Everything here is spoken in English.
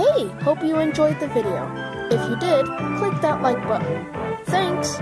Hey! Hope you enjoyed the video. If you did, click that like button. Thanks!